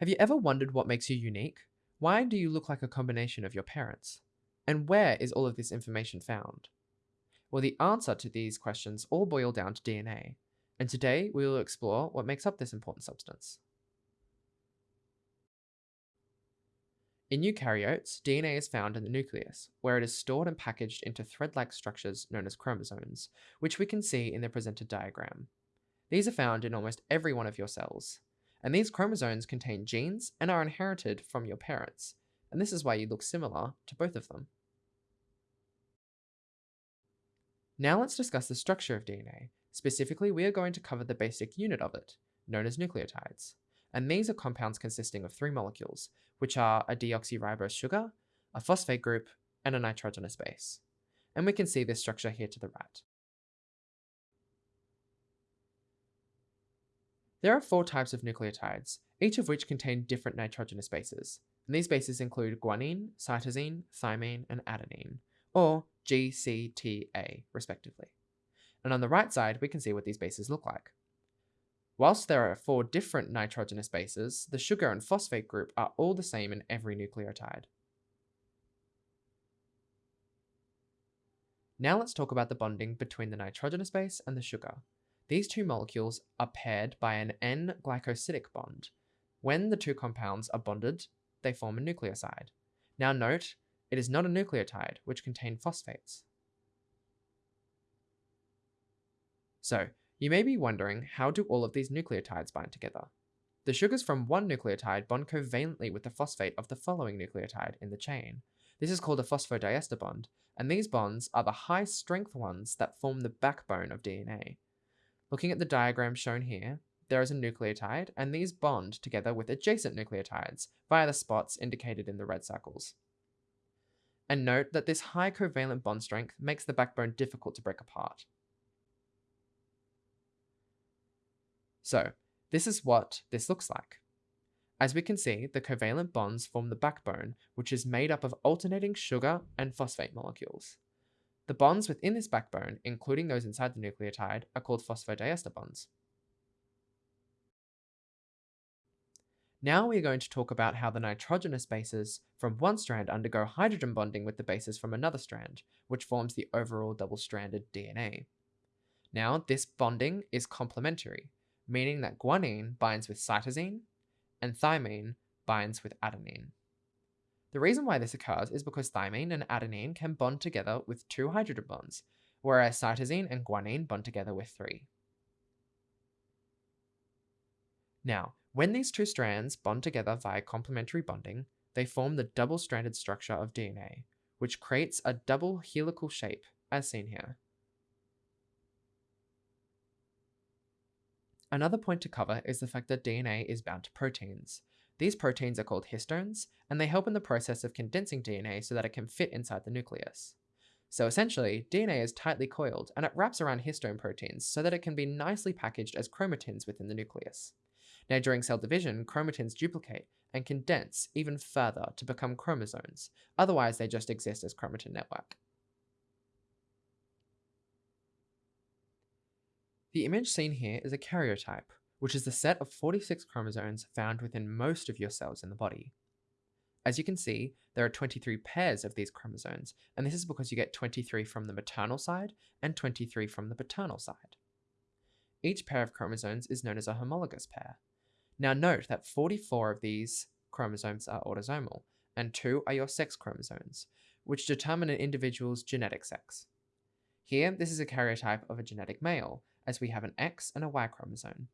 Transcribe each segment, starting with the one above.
Have you ever wondered what makes you unique? Why do you look like a combination of your parents? And where is all of this information found? Well, the answer to these questions all boil down to DNA, and today we will explore what makes up this important substance. In eukaryotes, DNA is found in the nucleus, where it is stored and packaged into thread-like structures known as chromosomes, which we can see in the presented diagram. These are found in almost every one of your cells, and these chromosomes contain genes and are inherited from your parents, and this is why you look similar to both of them. Now let's discuss the structure of DNA. Specifically, we are going to cover the basic unit of it, known as nucleotides. And these are compounds consisting of three molecules, which are a deoxyribose sugar, a phosphate group, and a nitrogenous base. And we can see this structure here to the right. There are four types of nucleotides, each of which contain different nitrogenous bases. And these bases include guanine, cytosine, thymine, and adenine, or GCTA, respectively. And on the right side, we can see what these bases look like. Whilst there are four different nitrogenous bases, the sugar and phosphate group are all the same in every nucleotide. Now let's talk about the bonding between the nitrogenous base and the sugar. These two molecules are paired by an N-glycosidic bond. When the two compounds are bonded, they form a nucleoside. Now note, it is not a nucleotide, which contain phosphates. So, you may be wondering, how do all of these nucleotides bind together? The sugars from one nucleotide bond covalently with the phosphate of the following nucleotide in the chain. This is called a phosphodiester bond, and these bonds are the high-strength ones that form the backbone of DNA. Looking at the diagram shown here, there is a nucleotide, and these bond together with adjacent nucleotides via the spots indicated in the red circles. And note that this high covalent bond strength makes the backbone difficult to break apart. So, this is what this looks like. As we can see, the covalent bonds form the backbone, which is made up of alternating sugar and phosphate molecules. The bonds within this backbone, including those inside the nucleotide, are called phosphodiester bonds. Now we are going to talk about how the nitrogenous bases from one strand undergo hydrogen bonding with the bases from another strand, which forms the overall double-stranded DNA. Now, this bonding is complementary, meaning that guanine binds with cytosine and thymine binds with adenine. The reason why this occurs is because thymine and adenine can bond together with two hydrogen bonds, whereas cytosine and guanine bond together with three. Now, when these two strands bond together via complementary bonding, they form the double-stranded structure of DNA, which creates a double helical shape, as seen here. Another point to cover is the fact that DNA is bound to proteins, these proteins are called histones, and they help in the process of condensing DNA so that it can fit inside the nucleus. So essentially, DNA is tightly coiled, and it wraps around histone proteins so that it can be nicely packaged as chromatins within the nucleus. Now during cell division, chromatins duplicate and condense even further to become chromosomes, otherwise they just exist as chromatin network. The image seen here is a karyotype, which is the set of 46 chromosomes found within most of your cells in the body. As you can see, there are 23 pairs of these chromosomes, and this is because you get 23 from the maternal side and 23 from the paternal side. Each pair of chromosomes is known as a homologous pair. Now note that 44 of these chromosomes are autosomal, and 2 are your sex chromosomes, which determine an individual's genetic sex. Here, this is a karyotype of a genetic male, as we have an X and a Y chromosome.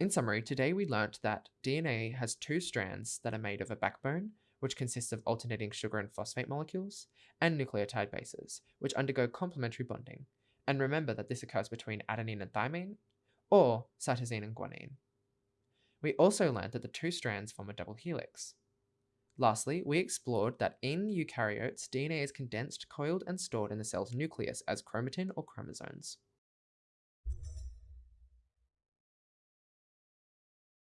In summary, today we learnt that DNA has two strands that are made of a backbone, which consists of alternating sugar and phosphate molecules, and nucleotide bases, which undergo complementary bonding. And remember that this occurs between adenine and thymine, or cytosine and guanine. We also learned that the two strands form a double helix. Lastly, we explored that in eukaryotes, DNA is condensed, coiled, and stored in the cell's nucleus as chromatin or chromosomes.